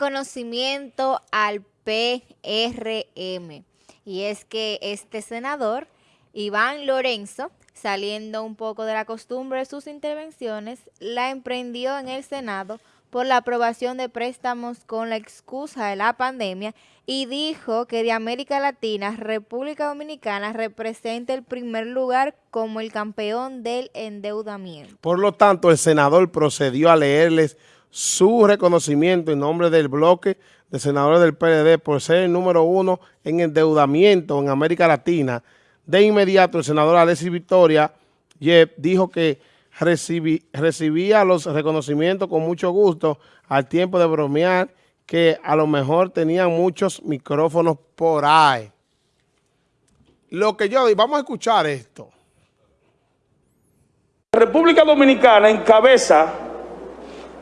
conocimiento al PRM. Y es que este senador, Iván Lorenzo, saliendo un poco de la costumbre de sus intervenciones, la emprendió en el Senado por la aprobación de préstamos con la excusa de la pandemia y dijo que de América Latina, República Dominicana representa el primer lugar como el campeón del endeudamiento. Por lo tanto, el senador procedió a leerles su reconocimiento en nombre del bloque de senadores del PLD por ser el número uno en endeudamiento en América Latina. De inmediato, el senador Alexis Victoria dijo que recibía los reconocimientos con mucho gusto al tiempo de bromear que a lo mejor tenían muchos micrófonos por ahí. Lo que yo vamos a escuchar esto. República Dominicana encabeza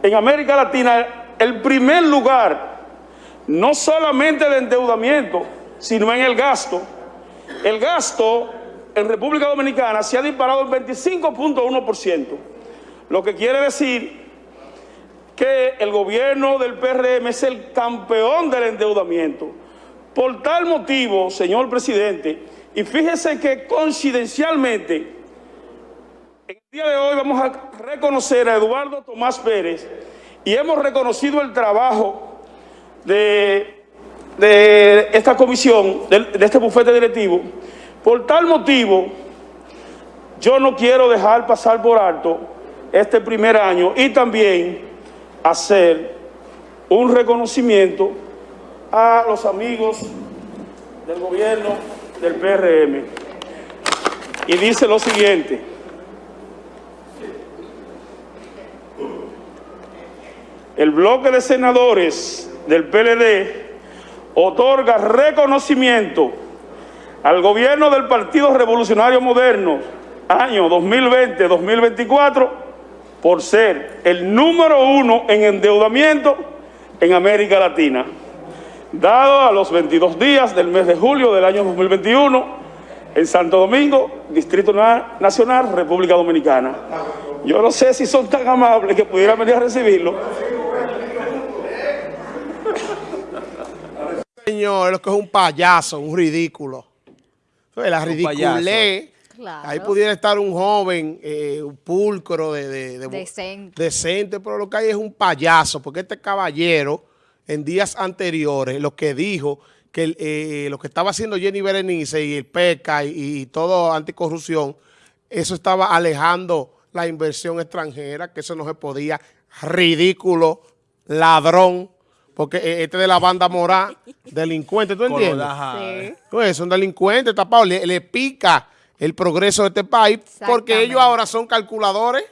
en América Latina el primer lugar, no solamente de endeudamiento, sino en el gasto. El gasto en República Dominicana se ha disparado el 25.1%, lo que quiere decir que el gobierno del PRM es el campeón del endeudamiento. Por tal motivo, señor presidente, y fíjese que coincidencialmente, en el día de hoy vamos a reconocer a Eduardo Tomás Pérez y hemos reconocido el trabajo de, de esta comisión, de, de este bufete directivo, por tal motivo, yo no quiero dejar pasar por alto este primer año y también hacer un reconocimiento a los amigos del gobierno del PRM. Y dice lo siguiente. El bloque de senadores del PLD otorga reconocimiento al gobierno del Partido Revolucionario Moderno, año 2020-2024, por ser el número uno en endeudamiento en América Latina, dado a los 22 días del mes de julio del año 2021, en Santo Domingo, Distrito Nacional, República Dominicana. Yo no sé si son tan amables que pudieran venir a recibirlo. Señor, lo que es un payaso, un ridículo. La ridiculé. Ahí pudiera estar un joven, eh, un pulcro, de, decente. decente, pero lo que hay es un payaso, porque este caballero, en días anteriores, lo que dijo, que eh, lo que estaba haciendo Jenny Berenice y el PECA y, y todo anticorrupción, eso estaba alejando la inversión extranjera, que eso no se podía, ridículo, ladrón, porque eh, este de la banda moral, delincuente, ¿tú entiendes? Sí. Pues son delincuentes tapados, le, pica el progreso de este país porque ellos ahora son calculadores.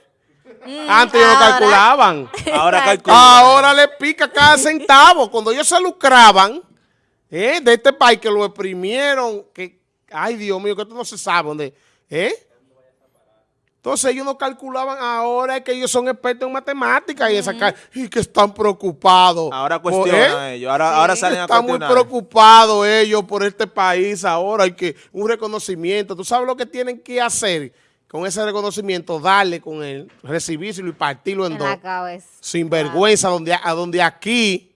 Mm, Antes ellos no calculaban. Ahora calculan. Ahora le pica cada centavo. Cuando ellos se lucraban eh, de este país que lo exprimieron, que, ay Dios mío, que esto no se sabe dónde, ¿eh? Entonces ellos no calculaban, ahora es que ellos son expertos en matemáticas y, y que están preocupados. Ahora cuestionan ¿eh? ellos, ahora, ahora salen Están muy preocupados ellos por este país ahora, hay que un reconocimiento. ¿Tú sabes lo que tienen que hacer con ese reconocimiento? Darle con él, recibírselo y partirlo en, en dos. Sin vergüenza, donde, a donde aquí,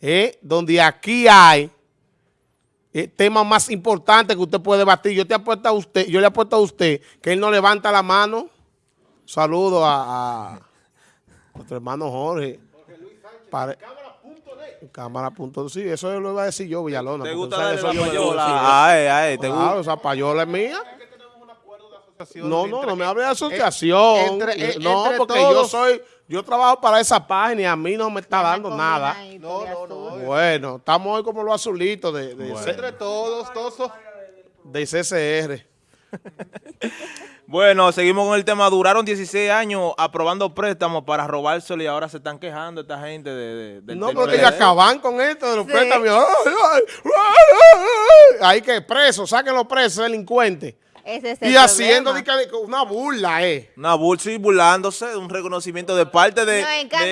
eh, donde aquí hay eh, tema más importante que usted puede debatir. Yo te apuesto a usted, yo le apuesto a usted que él no levanta la mano. Saludo a, a nuestro hermano Jorge. Cámara punto Sí, eso lo iba a decir yo, Villalona. ¿Te gusta esa payola? Ay, ay, ¿te claro, esa payola es mía. No, no, no me hable de asociación. no, porque yo soy, yo trabajo para esa página y a mí no me está dando nada. No, no, no. Bueno, estamos hoy como los azulitos de, entre todos, todos de CCR. bueno, seguimos con el tema. Duraron 16 años aprobando préstamos para robárselo y ahora se están quejando esta gente de, de No, pero que acaban con esto de los préstamos. Ahí que presos, saquen los presos, delincuentes y haciendo una burla, eh. Una burla, sí, burlándose de un reconocimiento de parte de,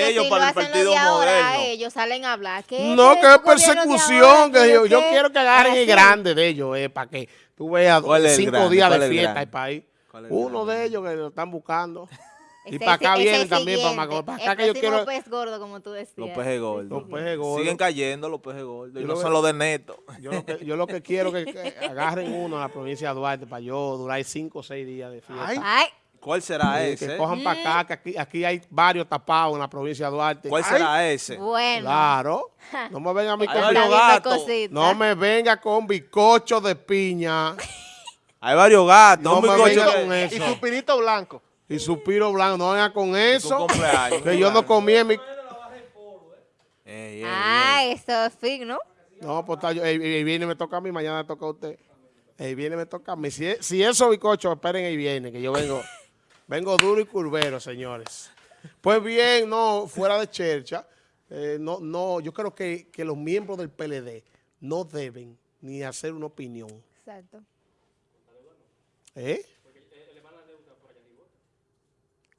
ellos para el Partido Moderno. ellos salen a hablar. no, que es persecución. que yo, yo quiero que agarren el grande de ellos, eh, para que tú veas cinco días de fiesta el país. Uno de ellos que lo están buscando. Y para acá ese vienen también, para. Para acá que yo quiero... pez gordo, como tú decías. Los pejes gordos. Los pejes gordos. Siguen cayendo los pejes gordos. Y Yo no son los de neto. Yo lo que, yo lo que quiero es que, que agarren uno a la provincia de Duarte para yo durar cinco o seis días de fiesta. Ay. Ay, ¿Cuál será Sí, ese? que cojan para acá, que aquí, aquí hay varios tapados en la provincia de Duarte. ¿Cuál Ay, será ese? bueno. Claro. No me venga a mí con, no me venga con bizcocho de piña Hay varios gatos. No me venga con eso. Y su pinito blanco. Y suspiro blanco. No venga con eso. cumpleaños, Que yo no comí en mi... Ey, ey, Ah, ey. eso es fig, ¿no? No, pues está yo, el, viernes me toca a mí, mañana me toca a usted. El viernes me toca a mí. Si, si esos bizcochos, esperen el viernes, que yo vengo, vengo duro y curvero, señores. Pues bien, no, fuera de chercha, eh, no, no, yo creo que, que los miembros del PLD no deben ni hacer una opinión. Exacto. ¿Eh?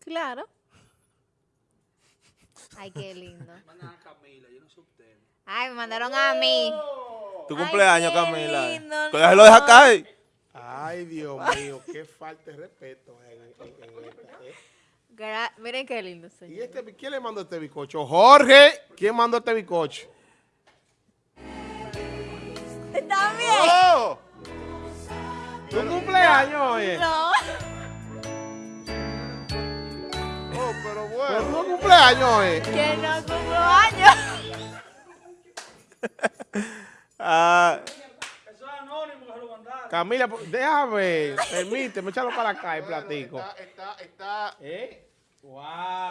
Claro. Ay, qué lindo. Ay, me mandaron a mí. Tu Ay, cumpleaños, qué Camila. lindo, Que déjalo dejar no. caer. Ay, Dios mío, qué falta de respeto. en- en- en esta, ¿eh? Gra- Miren qué lindo, ¿Y señor. este, quién le mandó este bizcocho? Jorge, ¿quién mandó este bizcocho? También. ¡Oh! ¿Tu cumpleaños, oye? No. Pero ¿Tu bueno. cumpleaños, oye? Que no cumplo años. Ah, Camila, pues, déjame, permíteme, échalo para acá el platico. Está, está, está. ¿Eh? ¡Wow!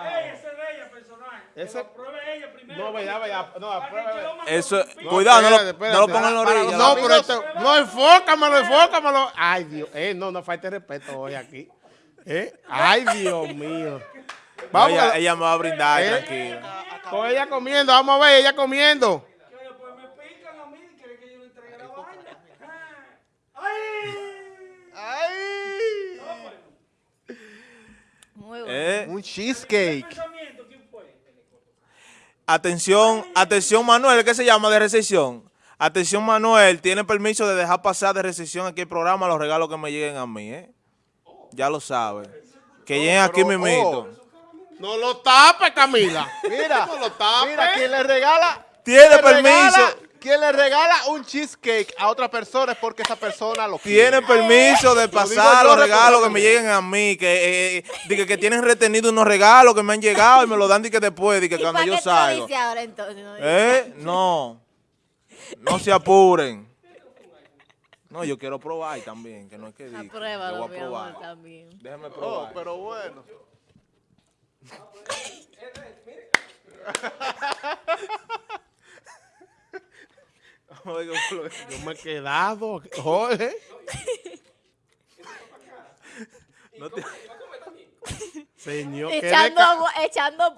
Ese es de ella personal. Ese- Pruebe ella primero. No, vaya, vaya, no, apruebe. eso, No, cuidado, no lo, espérate, espérate. no lo pongan en la orilla. No, pero esto, no, enfócamelo, enfócamelo. Ay, Dios, eh, no, no falte respeto hoy aquí. ¿Eh? Ay, Dios mío. No, Vamos, ella, a- ella me va a brindar, ¿Eh? tranquila. con ella comiendo, vamos a ver, ella comiendo. Muy bueno. ¿Eh? Un cheesecake. Atención, atención Manuel, ¿qué se llama de recepción? Atención Manuel, tiene permiso de dejar pasar de recepción aquí el programa los regalos que me lleguen a mí, ¿eh? Ya lo sabe. Que lleguen aquí pero, mismito. No lo tape, Camila. Mira, No lo tape. mira, quien le regala. Tiene permiso. regala- Quien le regala un cheesecake a otra persona es porque esa persona lo Tiene quiere. permiso de pasar los regalos que me lleguen a mí, que, eh, de que, que tienen retenido unos regalos que me han llegado y me lo dan de que después, de que ¿Y cuando yo salgo. dice ahora entonces? No, ¿Eh? No. No se apuren. No, yo quiero probar también, que no es que diga. Apruébalo, Yo voy mi a amor, probar. también. Déjame Oh, probar. pero bueno. Oiga. Yo me he quedado, Jorge. No te- Señor, qué, Echando, agua- echando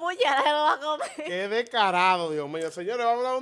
lo va a comer. qué descarado, Dios mío. Señores, vamos a dar una